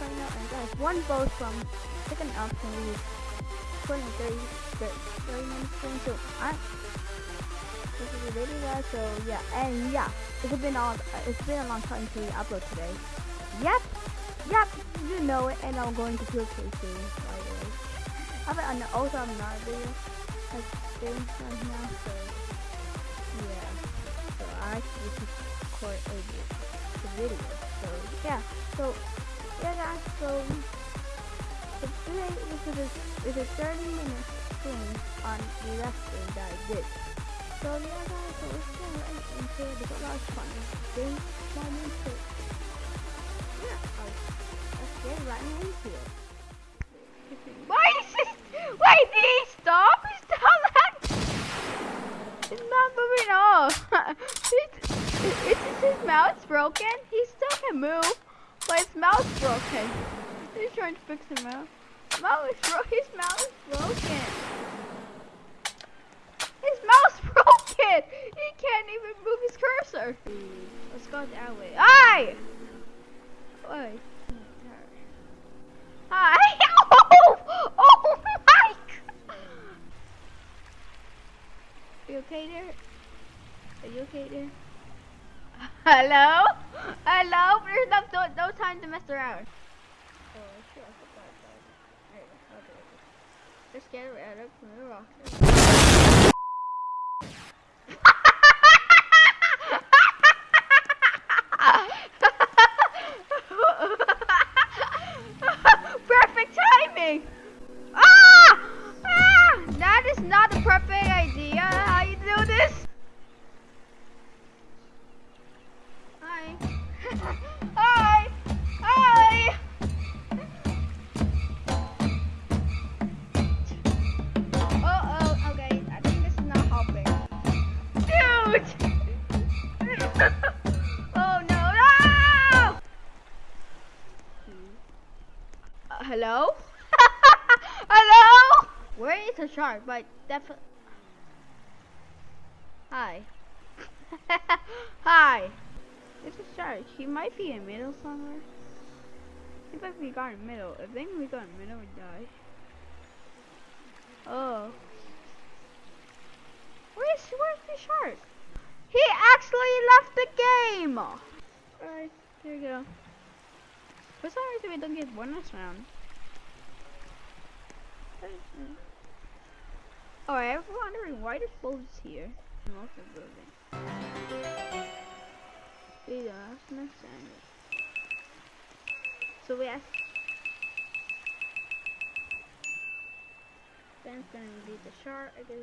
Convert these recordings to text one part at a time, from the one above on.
Now, and guys, one boat from second option we 20, 30, 30 minutes soon, so I this is the video guys, so yeah, and yeah, it's been on, it's been a long time to upload today. Yep, yep, you know it, and I'm going to kill Casey, by the way. I bet also I'm not a video, like, thing right now, so yeah, so I actually record a, a video, so yeah, so yeah guys, so today this is a, is a 30 minute thing on the wrestling that I did. So yeah guys, so let's get right into it because that was fun. Then one into it. Yeah, let's get right into it. Why is this? Wait, did he stop? He stopped that? It's not moving off. is, is his mouse broken? He still can move, but his mouse broken. He's trying to fix him out. Mouse bro his mouse is broken. His mouth's broken! He can't even move his cursor. Let's go that way. Hi! Wait. Hi! Oh! Oh my god! Are you okay there? Are you okay there? Hello? Hello? There's no, no, no time to mess around. Oh, shit, I forgot about it. Alright, Just get rid of the. Hi. Hi. Uh oh. Okay. I think this is not helping. Dude. oh no. No. Uh, hello? hello? Where is the shark? But definitely. Hi. Hi. It's a shark. He might be in middle somewhere. If like we got in middle. If then we got in middle, we die. Oh. Where's where's the shark? He actually left the game. Alright, here we go. For some reason we don't get bonus round. Alright, I'm wondering why there's is here. We don't understand. So we ask Ben's gonna be the shark, guess.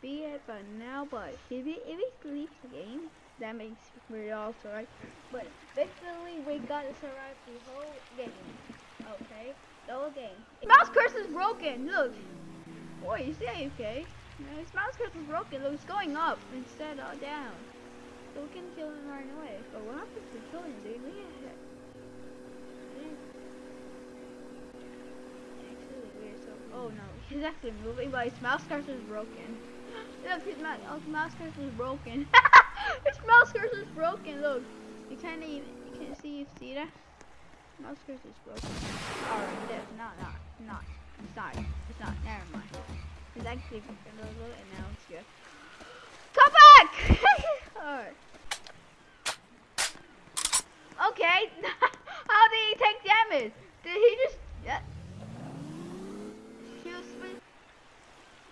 Be it by now, but if he, if he leaves the game, that makes me also right. But basically, we gotta survive the whole game. Okay? The whole game. Mouse curse is broken, look! Boy, is he okay? Mouse curse is broken, look, it's going up instead of down. So we can kill him right away. But what happens if we kill him, dude? We oh no, he's actually moving, but his mouse cursor is broken. Look, his mouse, oh, his mouse cursor is broken. his mouse cursor is broken. Look, you can't even, you can't see, you see that? Mouse cursor is broken. Alright, that's not, not, not. It's not. It's not. Never mind. It's actually broken a little, and now it's good. Come back! Alright. Okay. How did he take damage? Did he just? Yeah.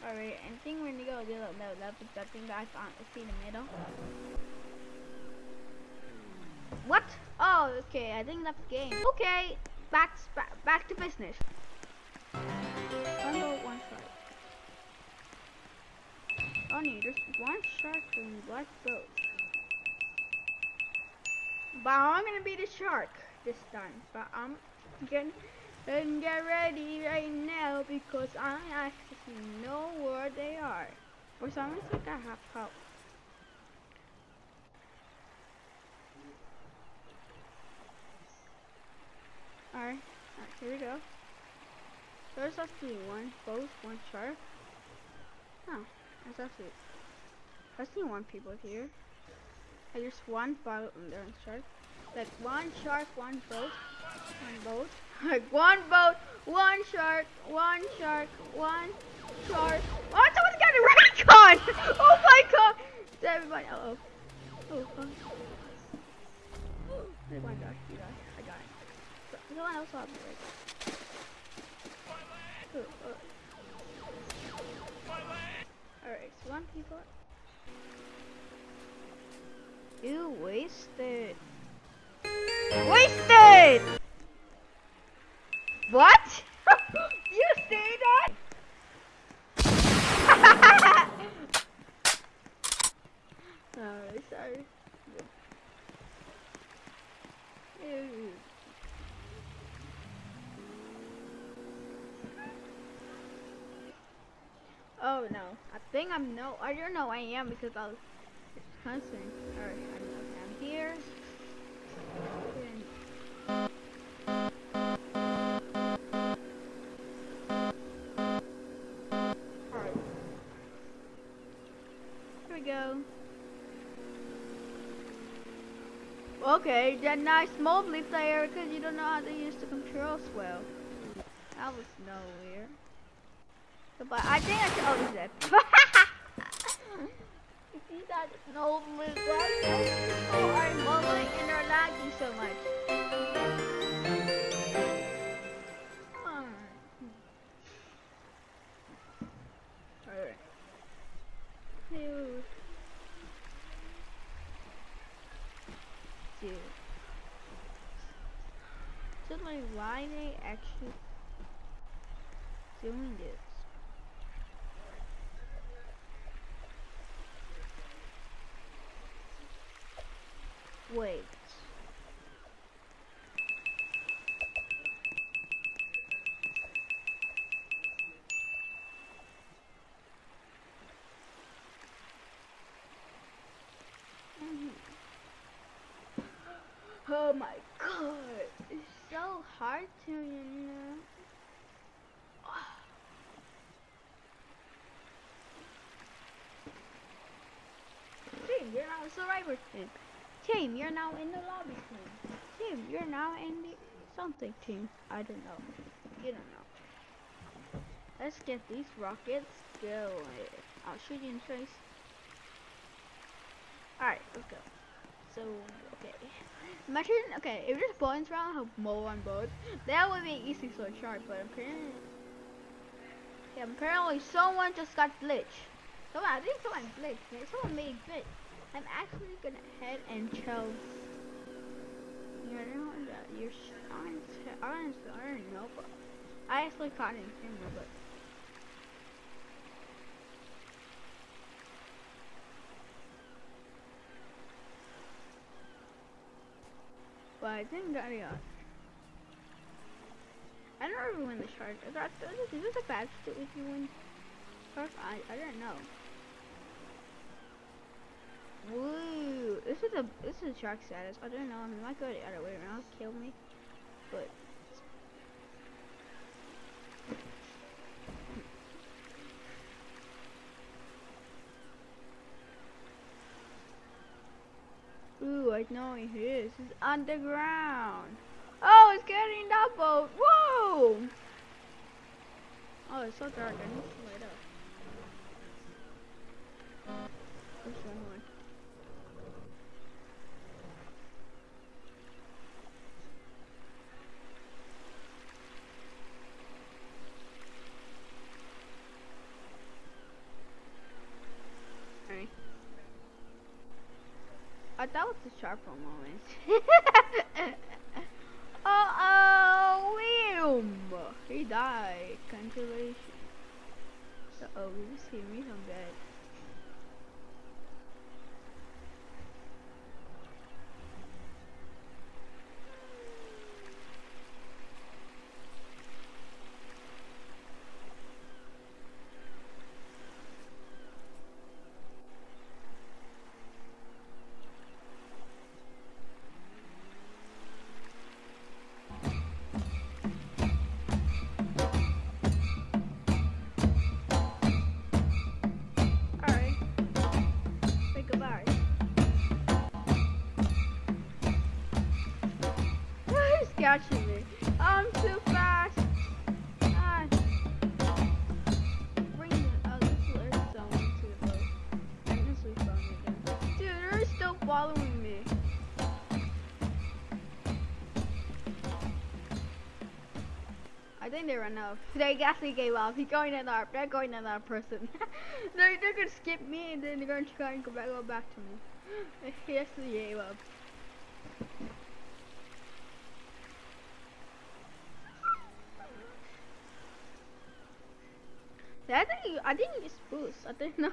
Alright, I think we're gonna go little no, that was that thing that I found. See in the middle. What? Oh, okay. I think that's the game. Okay, back back, back to business. One boat, one shark. Oh, no, there's one shark and black boat. But I'm gonna be the shark this time. But I'm getting and get ready right now because I actually know where they are. For some reason, I have help. Alright, alright, here we go. There's actually one boat, one shark. Oh, that's actually. I see one people here. I just one shark. Like one shark, one boat, one boat. Like one boat, one shark, one shark, one shark. Oh, someone's got a recon! Oh my god! Everybody, uh oh. Oh, oh. Oh my gosh, you guys, I got it. Someone else saw me right oh. Alright, so one people. You wasted. Wasted! What? you say that? Alright, sorry. Ew. Oh no, I think I'm no, I don't know I am because I was Husband. Alright, I'm here. We go. Okay, that nice mobley player because you don't know how to use the controls well. That was nowhere. But I think I should. Oh, Oh, he's dead. see that no people are mumbling and they're lagging so much. Alright. Dude. Dude. So like why they actually doing this? Oh my god, it's so hard to, you know. See, you're not a survivor team. Team, you're now in the lobby team. Team, you're now in the something team. I don't know. You don't know. Let's get these rockets going. I'll shoot you in face. Alright, let's go. So, okay. Imagine, okay, if there's bonus round, have Mo on board. That would be easy so sharp, but apparently, yeah, apparently someone just got glitched. Someone, I think someone glitched. Someone made glitch. I'm actually gonna head and chill. You know you're honest, honest, I don't know, but I actually caught it in camera, but. But I didn't get it. I don't ever win the charge. I thought this is a bad if you win. I I don't know. Woo! This is a this is shark status. I don't know. I mean, it might go the other way around, kill me, but. Know it is. It's underground. Oh, it's getting that boat. Whoa! Oh, it's so dark. I need to light up. Which one? I thought it a moment. uh oh, William! He died. Congratulations. Uh oh, we just hit me following me. I think they ran out. They actually gave up. He's going another. They're going another person. they're they're gonna skip me and then they're gonna try and go back go back to me. He actually gave up. I think I think use boost. I think no.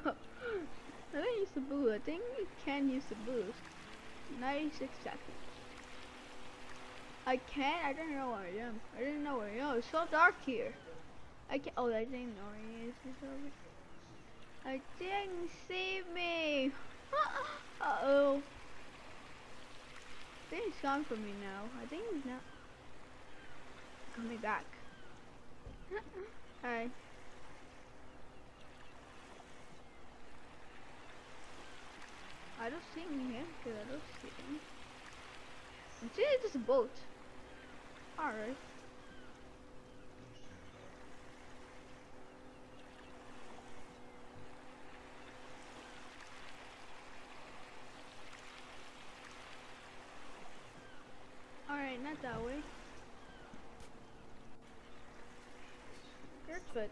I think use the boost. I think you can use the boost. 96 seconds. I can't. I don't know where I am. I didn't know where I am. It's so dark here. I can't. Oh, I didn't know where he is. I didn't see me. uh oh. I think he's gone from me now. I think he's not coming back. Alright. I don't see him here, cause I don't see him. See, it's just a boat. Alright, not that way. Here's foot.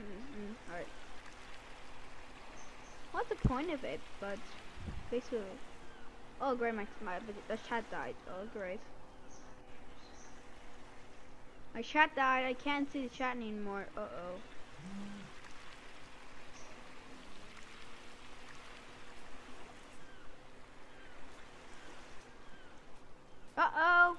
Mm -hmm. Alright. What's the point of it? But basically, oh great, my my the chat died. Oh great, my chat died. I can't see the chat anymore. Uh oh. Uh oh.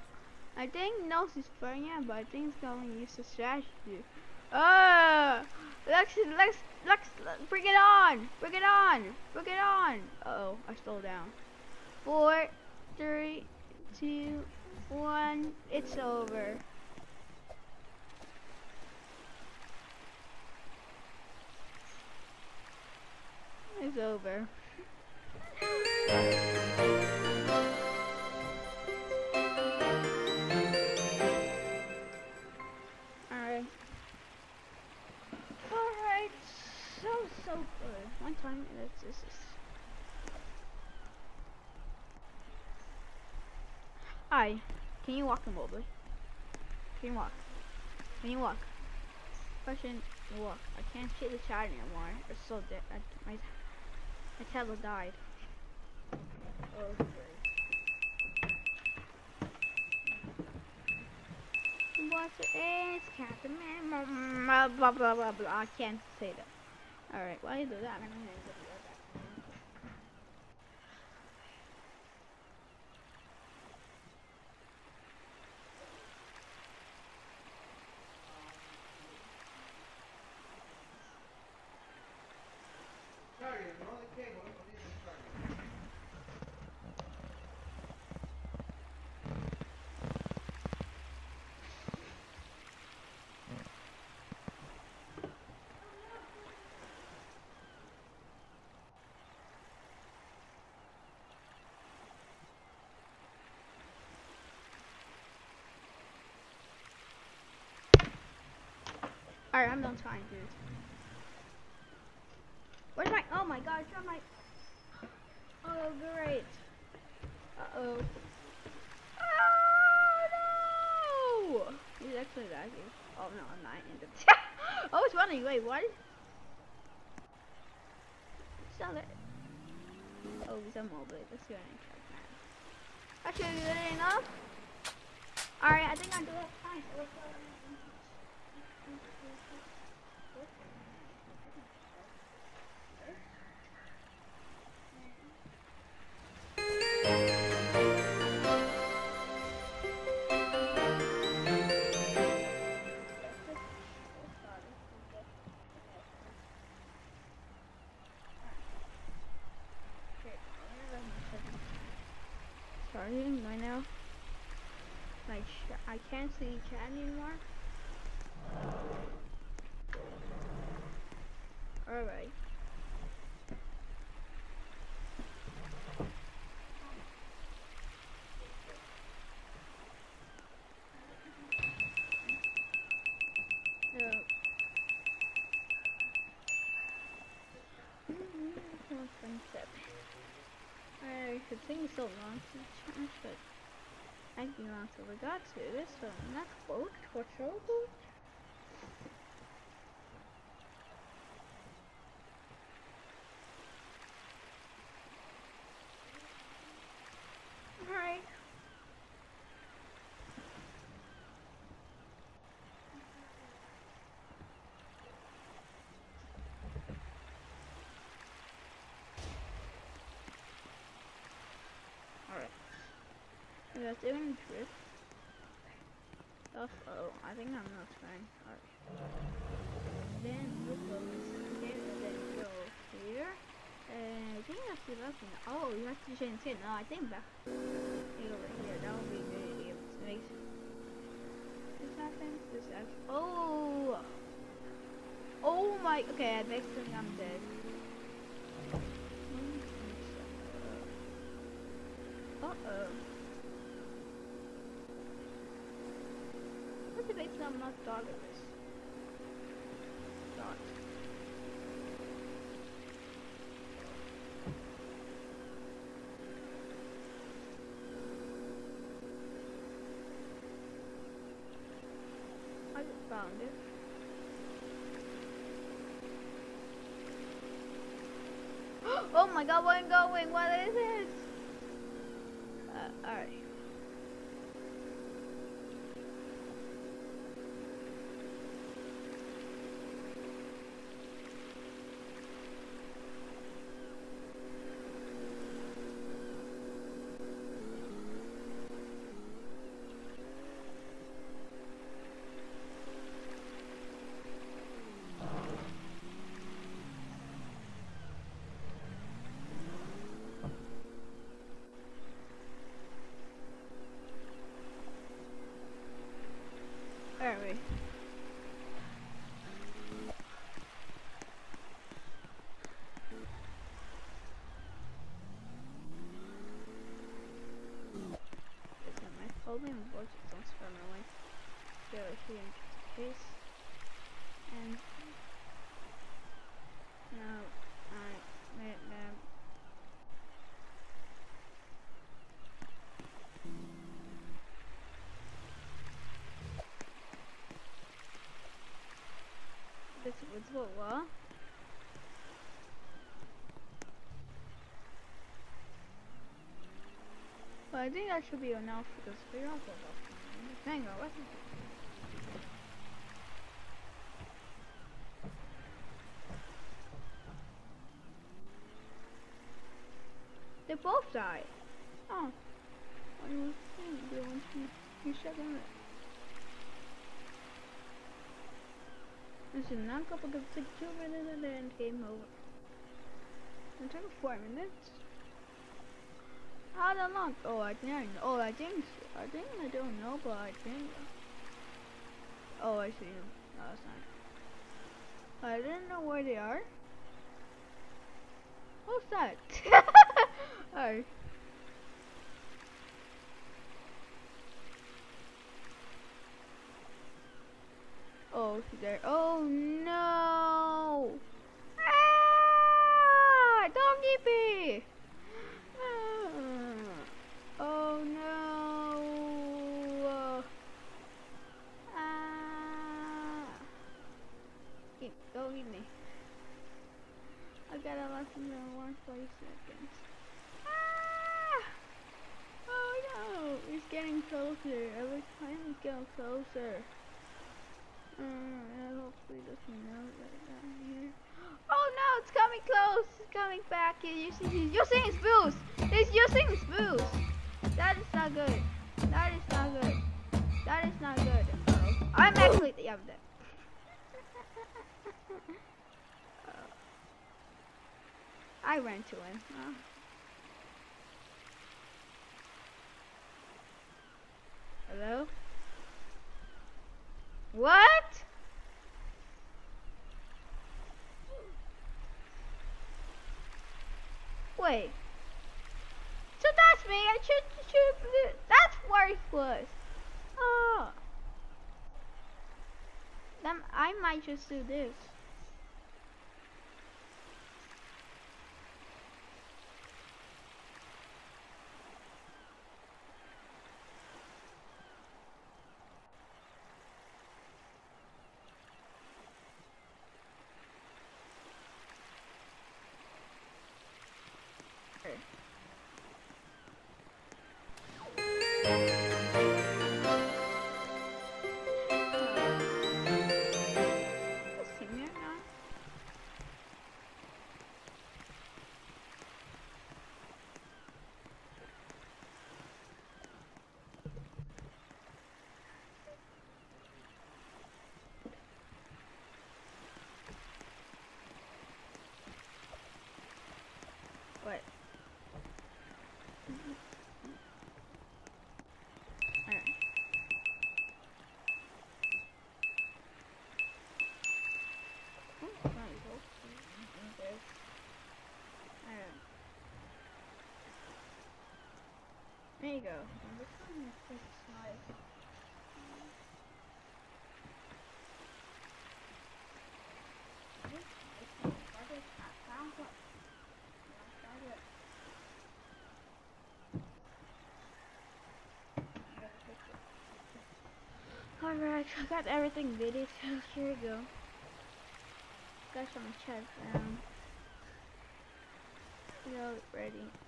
I think Nels is playing it, but I think it's going to use the strategy. Ah! Lex, Lex, Lex, bring it on! Bring it on! Bring it on! Uh oh, I slowed down. Four, three, two, one. It's over. It's over. Hi, can you walk remotely? Can you walk? Can you walk? Question, walk. I can't see the chat anymore. It's so dead. My, my tablet died. Oh, What is Captain Man? Blah blah blah blah. I can't say that. Alright, while you do that, Alright, I'm done trying, dude. Where's my, oh my god, it's my, oh great. Uh-oh. Oh no! He's actually lagging. Oh no, I'm not in the, oh it's running, wait, what? Sell it. Oh, he's a mobile, let's go and check that. Actually, good enough. Alright, I think I'm doing fine. can't see chat anymore. Alright. Oh. Mm-hmm, I could so long to the chat, but I think until we got to this, so next boat for trouble. Alright. Alright. Guys doing drift? Oh, I think I'm not fine. Alright. Then we'll go here. And I think that's the last one. Oh, you have to change it. No, I think back. Over here. That would be good make this happen. This happen. Oh! Oh my. Okay, next thing I'm dead. Uh oh. What if it's I'm not doggerless? Dog. I just found it. oh my god, where I'm going? What is this? Uh, alright. Where are we? It's not my phone and voice is on spam away. Go here in case. And now I made them this was what what? Well, I think that should be enough for this video. Hang on, what's it? They both died. Oh. I was saying want to you shut them. This is not couple of six two minutes and then game over. It took four minutes. I don't. Oh, I think. Oh, I think. I think I don't know, but I think. Oh, I see them. No, not. I didn't know where they are. What's that? Alright. Oh, there. Oh no! Ah! Doggy bee! Ah. Oh no! Ah! Keep, go eat me. I got a less than one forty seconds. Ah! Oh no! It's getting closer. Every time it's getting closer. Uh, hopefully doesn't melt right down here. Oh no! It's coming close! It's coming back. It's using, using its boost! It's using its boost! That is not good. That is not good. That is not good. I'm actually yeah, I'm. I ran to him. Uh. Hello? What? Wait. So that's me. I should, should, that's worthless. Oh. Then I might just do this. I you go. Alright, I got everything ready, so here we go. Got some chest down. Go ready.